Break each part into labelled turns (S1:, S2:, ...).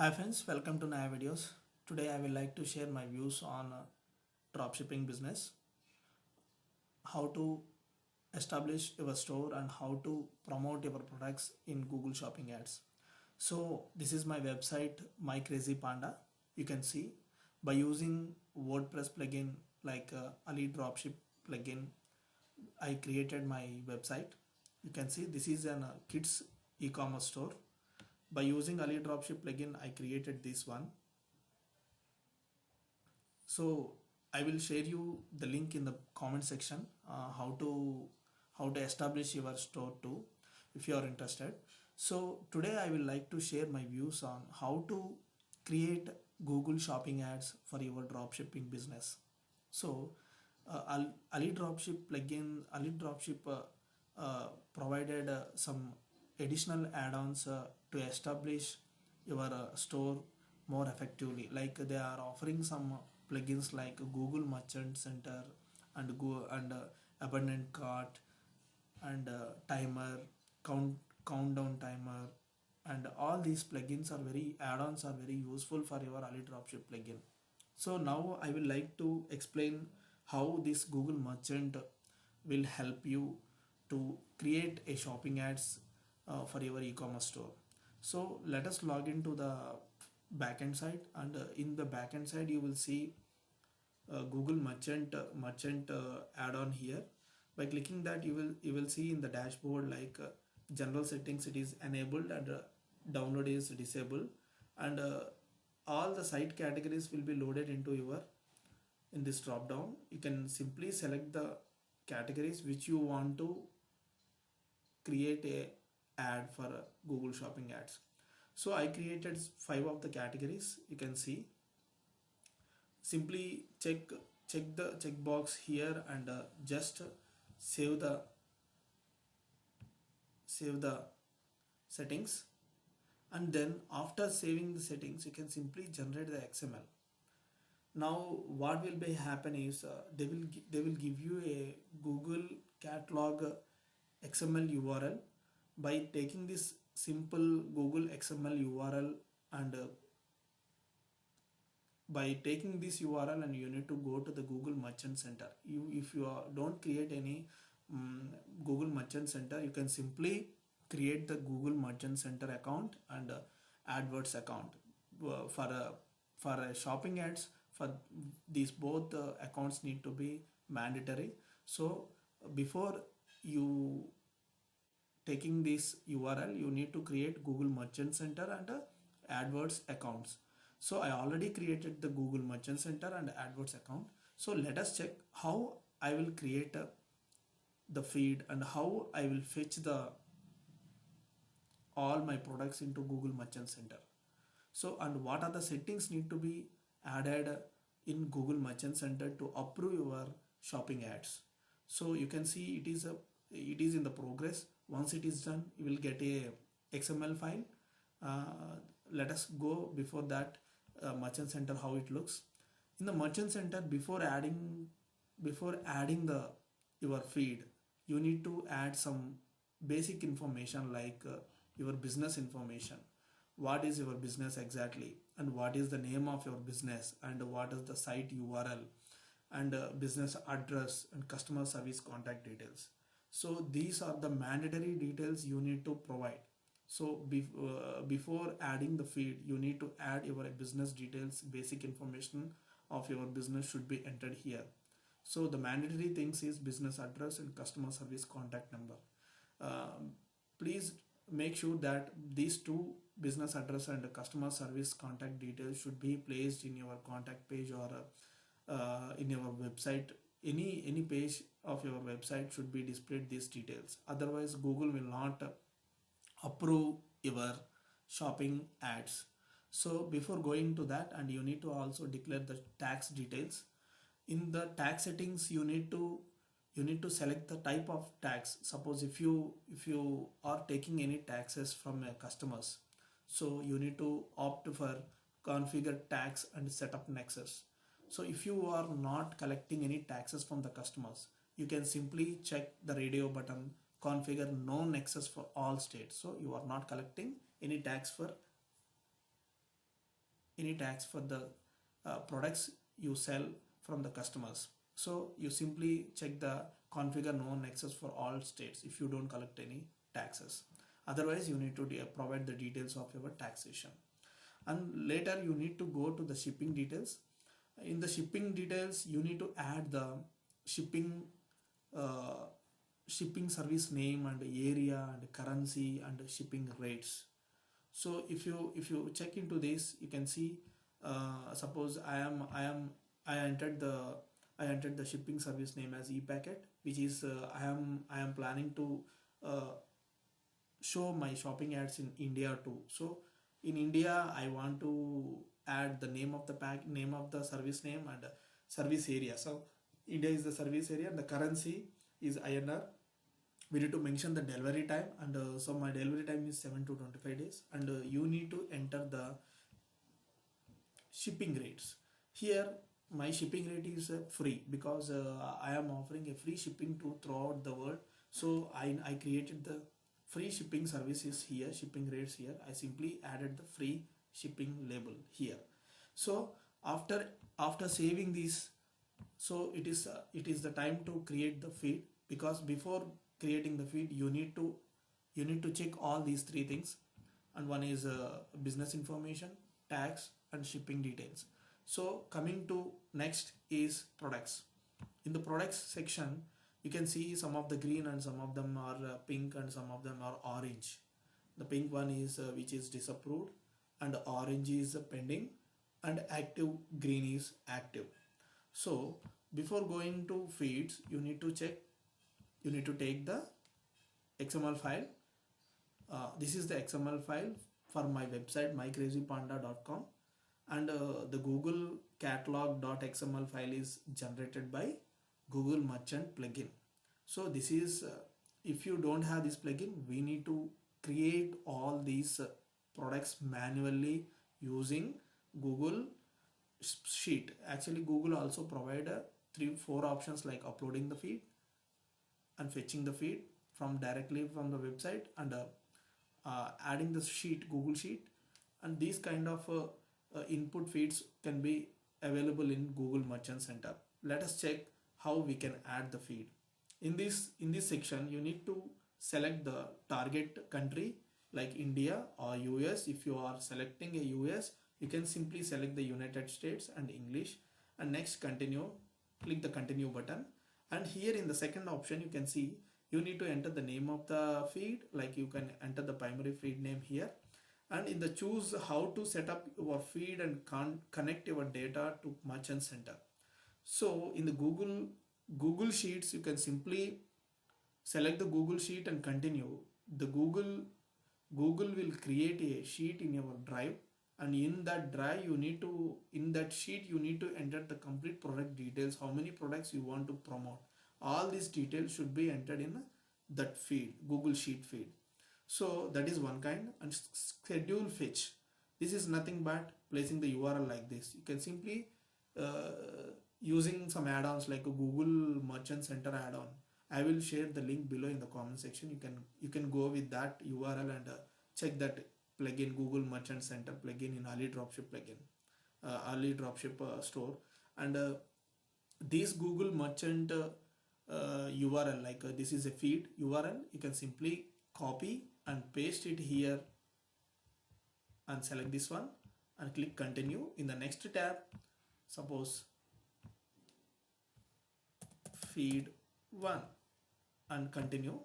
S1: Hi friends, welcome to Naya Videos. Today I will like to share my views on uh, dropshipping business, how to establish your store and how to promote your products in Google Shopping ads. So this is my website, My Crazy Panda. You can see by using WordPress plugin like uh, Ali Dropship plugin, I created my website. You can see this is an uh, kids e-commerce store by using Ali Dropship plugin I created this one. So I will share you the link in the comment section uh, how to how to establish your store too if you are interested. So today I will like to share my views on how to create Google shopping ads for your dropshipping business. So uh, Ali Dropship plugin Ali Dropship uh, uh, provided uh, some additional add-ons uh, to establish your uh, store more effectively. Like they are offering some plugins like google merchant center and go and uh, abundant cart and uh, timer count countdown timer and all these plugins are very add-ons are very useful for your ali dropship plugin. So now i will like to explain how this google merchant will help you to create a shopping ads uh, for your e-commerce store. So let us log into the backend side and uh, in the backend side you will see uh, google merchant uh, merchant uh, add-on here. By clicking that you will you will see in the dashboard like uh, general settings it is enabled and download is disabled. And all the site categories will be loaded into your in this drop down you can simply select the categories which you want to create a ad for Google Shopping ads. So I created five of the categories you can see. Simply check check the checkbox here and uh, just save the save the settings and then after saving the settings you can simply generate the XML now what will be happen is uh, they will they will give you a Google catalog XML URL by taking this simple Google XML URL and uh, by taking this URL and you need to go to the Google Merchant Center. You, if you are, don't create any um, Google Merchant Center, you can simply create the Google Merchant Center account and uh, AdWords account uh, for a for a shopping ads. For these both uh, accounts need to be mandatory. So before you taking this URL you need to create Google Merchant Center and uh, AdWords accounts. So I already created the Google Merchant Center and AdWords account. So let us check how I will create uh, the feed and how I will fetch the all my products into Google Merchant Center. So and what are the settings need to be added in Google Merchant Center to approve your shopping ads. So you can see it is a it is in the progress once it is done you will get a xml file. Uh, let us go before that uh, merchant center how it looks. In the merchant center before adding before adding the your feed you need to add some basic information like uh, your business information. What is your business exactly? And what is the name of your business? And what is the site url and uh, business address and customer service contact details so these are the mandatory details you need to provide. So uh, before adding the feed you need to add your business details basic information of your business should be entered here. So the mandatory things is business address and customer service contact number. Um, please make sure that these two business address and customer service contact details should be placed in your contact page or uh, in your website any any page of your website should be displayed these details. Otherwise google will not approve your shopping ads. So before going to that and you need to also declare the tax details. In the tax settings you need to you need to select the type of tax. Suppose if you if you are taking any taxes from your customers so you need to opt for configure tax and set up nexus so if you are not collecting any taxes from the customers, you can simply check the radio button, configure no nexus for all states. So you are not collecting any tax for any tax for the uh, products you sell from the customers. So you simply check the configure no nexus for all states if you don't collect any taxes. Otherwise you need to provide the details of your taxation. And later you need to go to the shipping details in the shipping details you need to add the shipping uh, shipping service name and area and currency and shipping rates. So if you if you check into this you can see uh, suppose i am i am i entered the i entered the shipping service name as e-packet which is uh, i am i am planning to uh, show my shopping ads in india too. So in india i want to add the name of the pack name of the service name and service area. So india is the service area and the currency is inr we need to mention the delivery time and uh, so my delivery time is 7 to 25 days and uh, you need to enter the shipping rates. Here my shipping rate is uh, free because uh, i am offering a free shipping to throughout the world. So i i created the free shipping services here shipping rates here. I simply added the free shipping label here. So after after saving this so it is uh, it is the time to create the feed because before creating the feed you need to you need to check all these three things. And one is uh, business information tax and shipping details. So coming to next is products. In the products section you can see some of the green and some of them are uh, pink and some of them are orange. The pink one is uh, which is disapproved and orange is pending and active green is active. So before going to feeds you need to check you need to take the xml file. Uh, this is the xml file for my website mycrazypanda.com and uh, the google catalog.xml file is generated by google merchant plugin. So this is uh, if you don't have this plugin we need to create all these uh, products manually using google sheet. Actually google also provide uh, three four options like uploading the feed and fetching the feed from directly from the website and uh, uh, adding the sheet google sheet. And these kind of uh, uh, input feeds can be available in google merchant center. Let us check how we can add the feed. In this in this section you need to select the target country like india or us if you are selecting a us you can simply select the united states and english. And next continue click the continue button. And here in the second option you can see you need to enter the name of the feed like you can enter the primary feed name here. And in the choose how to set up your feed and con connect your data to merchant center. So in the google google sheets you can simply select the google sheet and continue. The google google will create a sheet in your drive and in that drive you need to in that sheet you need to enter the complete product details how many products you want to promote. All these details should be entered in that feed google sheet feed. So that is one kind. And schedule fetch. This is nothing but placing the url like this. You can simply uh, using some add-ons like a google merchant center add-on. I will share the link below in the comment section. You can you can go with that url and uh, check that plugin google merchant center plugin in ali dropship plugin uh, ali dropship uh, store. And uh, this google merchant url uh, like uh, this is a feed url you can simply copy and paste it here and select this one and click continue in the next tab. Suppose feed 1 and continue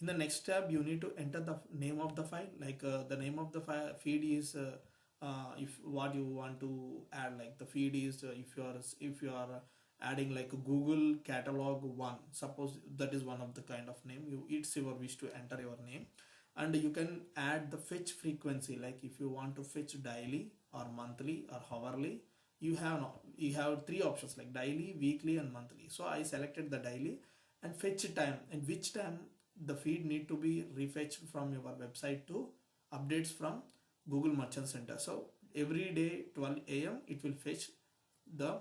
S1: in the next tab you need to enter the name of the file. Like uh, the name of the file feed is uh, uh, if what you want to add. Like the feed is uh, if you are if you are adding like a google catalog one. Suppose that is one of the kind of name. You it's your wish to enter your name. And you can add the fetch frequency. Like if you want to fetch daily or monthly or hourly you have you have three options. Like daily weekly and monthly. So i selected the daily and fetch time. And which time the feed need to be refetched from your website to updates from Google Merchant Center. So every day 12 a.m. it will fetch the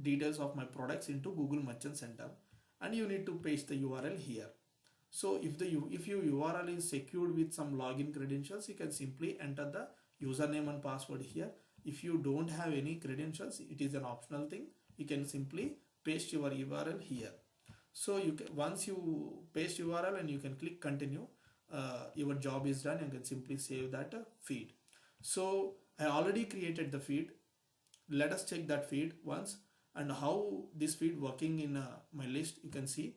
S1: details of my products into Google Merchant Center and you need to paste the URL here. So if the if your URL is secured with some login credentials, you can simply enter the username and password here if you don't have any credentials it is an optional thing you can simply paste your url here so you can once you paste url and you can click continue uh, your job is done. And can simply save that uh, feed. So i already created the feed. Let us check that feed once and how this feed working in uh, my list. You can see.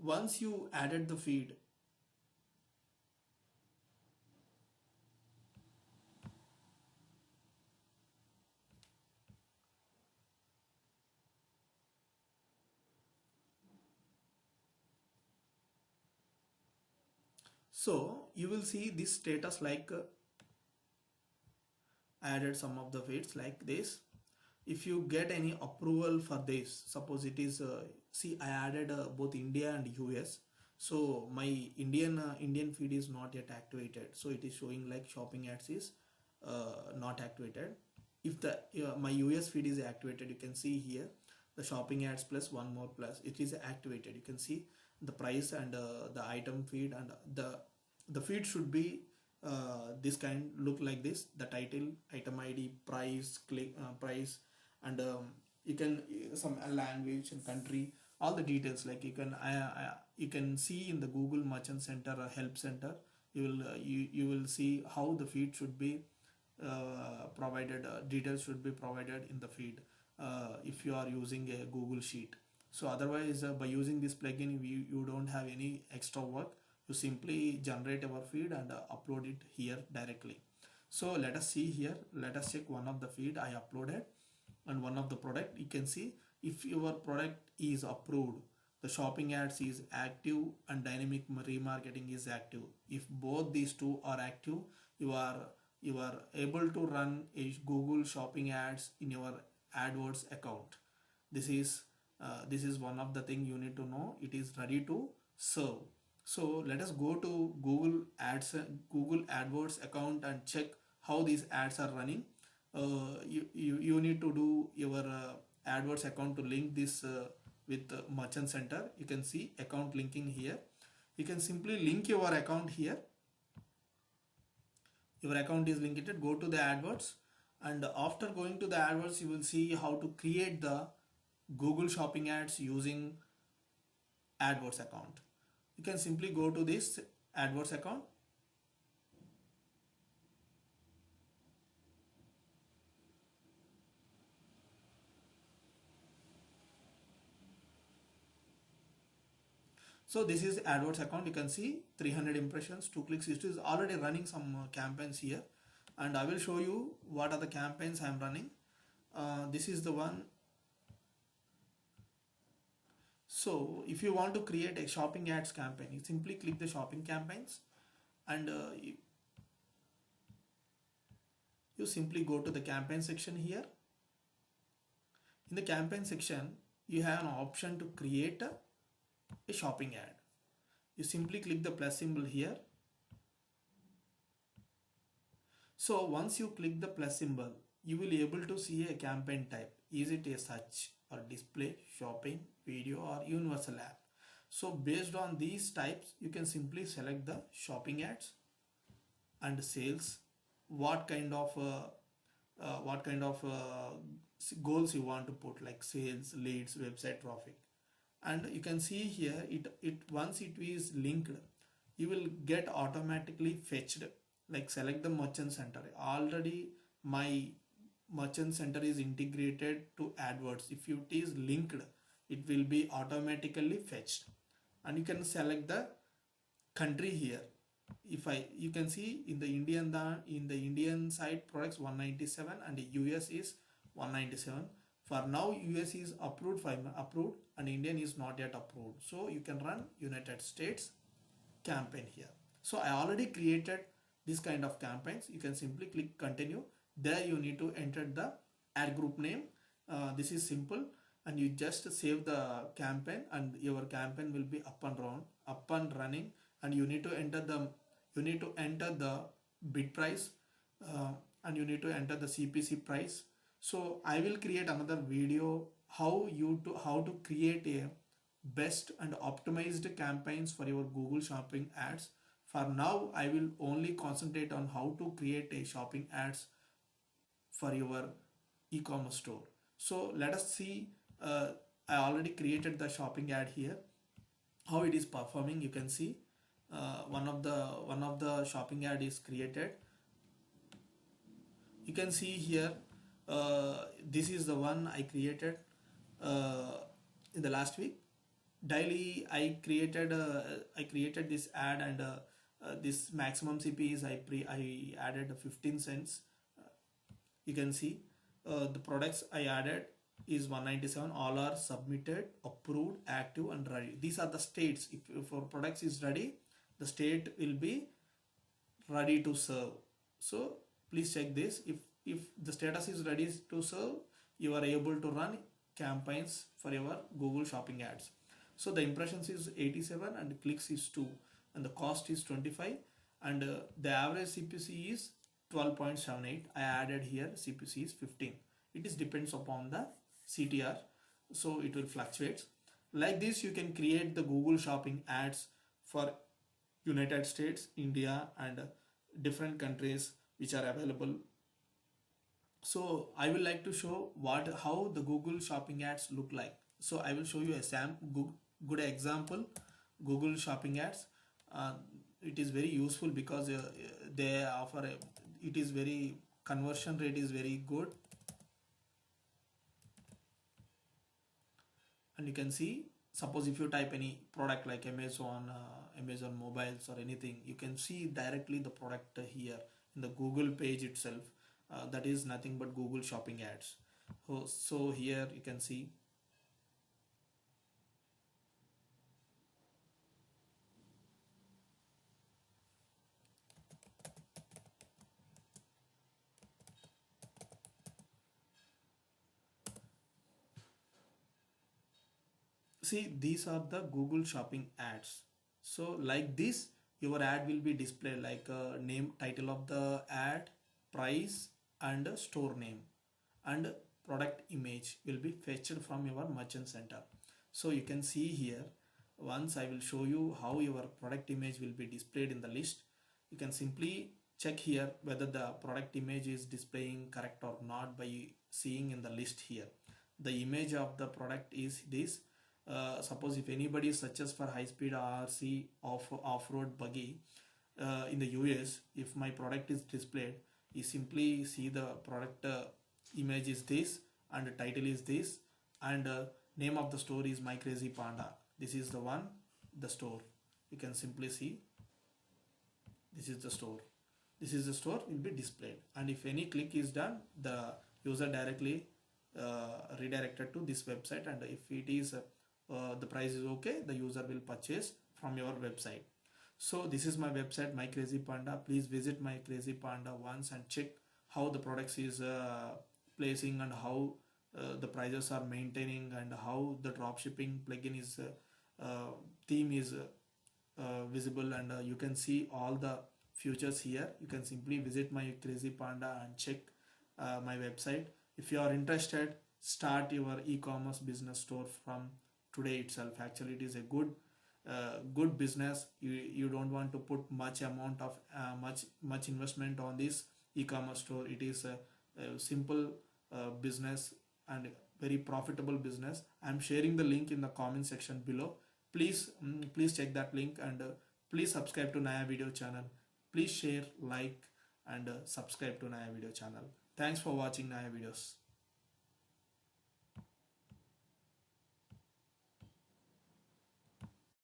S1: Once you added the feed so you will see this status like uh, added some of the feeds like this. If you get any approval for this suppose it is uh, see i added uh, both india and us so my indian uh, indian feed is not yet activated. So it is showing like shopping ads is uh, not activated. If the uh, my us feed is activated you can see here the shopping ads plus one more plus it is activated. You can see the price and uh, the item feed and the the feed should be uh, this kind look like this. The title item id price click uh, price and um, you can some language and country all the details like you can I, you can see in the google merchant center or help center you will uh, you, you will see how the feed should be uh, provided uh, details should be provided in the feed uh, if you are using a google sheet so otherwise by using this plugin you, you don't have any extra work. You simply generate our feed and uh, upload it here directly. So let us see here. Let us check one of the feed i uploaded and one of the product. You can see if your product is approved the shopping ads is active and dynamic remarketing is active. If both these two are active you are you are able to run a google shopping ads in your adwords account. This is uh, this is one of the thing you need to know it is ready to serve so let us go to Google Ads, Google AdWords account and check how these ads are running. Uh, you, you, you need to do your uh, AdWords account to link this uh, with Merchant Center. You can see account linking here. You can simply link your account here. Your account is linked. It Go to the AdWords and after going to the AdWords, you will see how to create the Google Shopping ads using AdWords account you can simply go to this AdWords account So this is AdWords account. You can see 300 impressions, two clicks. It is already running some uh, campaigns here, and I will show you what are the campaigns I am running. Uh, this is the one so if you want to create a shopping ads campaign, you simply click the shopping campaigns and uh, you, simply go to the campaign section here. In the campaign section, you have an option to create a, a shopping ad. You simply click the plus symbol here. So once you click the plus symbol, you will able to see a campaign type. Is it a search or display, shopping, video or universal app. So based on these types, you can simply select the shopping ads and sales, what kind of uh, uh, what kind of uh, goals you want to put like sales, leads, website traffic. And you can see here it, it once it is linked, you will get automatically fetched like select the merchant center. Already my merchant center is integrated to AdWords. If it is linked, it will be automatically fetched. And you can select the country here. If i you can see in the indian in the indian side products 197 and the us is 197 for now us is approved approved and indian is not yet approved. So you can run united states campaign here. So i already created this kind of campaigns. You can simply click continue there you need to enter the ad group name. Uh, this is simple. And you just save the campaign and your campaign will be up and run up and running. And you need to enter the you need to enter the bid price uh, and you need to enter the CPC price. So I will create another video how you to how to create a best and optimized campaigns for your Google shopping ads. For now I will only concentrate on how to create a shopping ads for your e-commerce store. So let us see uh, I already created the shopping ad here. How it is performing you can see. Uh, one of the one of the shopping ad is created. You can see here uh, this is the one I created uh, in the last week. Daily I created uh, I created this ad and uh, uh, this maximum CP is I pre I added 15 cents you can see the products I added is 197 all are submitted approved active and ready. These are the states. If, our products is ready the state will be ready to serve. So please check this. If if the status is ready to serve you are able to run campaigns for your google shopping ads. So the impressions is 87 and clicks is 2 and the cost is 25 and uh, the average cpc is 12.78 i added here cpc is 15 it is depends upon the ctr so it will fluctuate. Like this you can create the google shopping ads for united states india and different countries which are available. So i will like to show what how the google shopping ads look like. So i will show you a sam good, good example google shopping ads. Uh, it is very useful because uh, they offer a, it is very conversion rate is very good. And you can see suppose if you type any product like amazon uh, amazon mobiles or anything you can see directly the product here in the google page itself. Uh, that is nothing but google shopping ads. So, so here you can see see these are the google shopping ads. So like this your ad will be displayed like a name title of the ad price and store name and product image will be fetched from your merchant center. So you can see here once I will show you how your product image will be displayed in the list you can simply check here whether the product image is displaying correct or not by seeing in the list here. The image of the product is this uh, suppose if anybody searches for high speed RC off off-road buggy uh, in the US if my product is displayed you simply see the product uh, image is this and the title is this and uh, name of the store is my crazy panda. This is the one the store. You can simply see this is the store. This is the store will be displayed. And if any click is done the user directly uh, redirected to this website and if it is uh, the price is okay the user will purchase from your website. So this is my website my crazy panda please visit my crazy panda once and check how the products is uh, placing and how uh, the prices are maintaining and how the drop shipping plugin is uh, uh, theme is visible. And you can see all the features here. You can simply visit my crazy panda and check my website. If you are interested start your e-commerce business store from today itself. Actually it is a good uh, good business. You you don't want to put much amount of uh, much much investment on this e-commerce store. It is a, a simple uh, business and very profitable business. I'm sharing the link in the comment section below. Please um, please check that link and uh, please subscribe to naya video channel. Please share like and uh, subscribe to naya video channel. Thanks for watching naya videos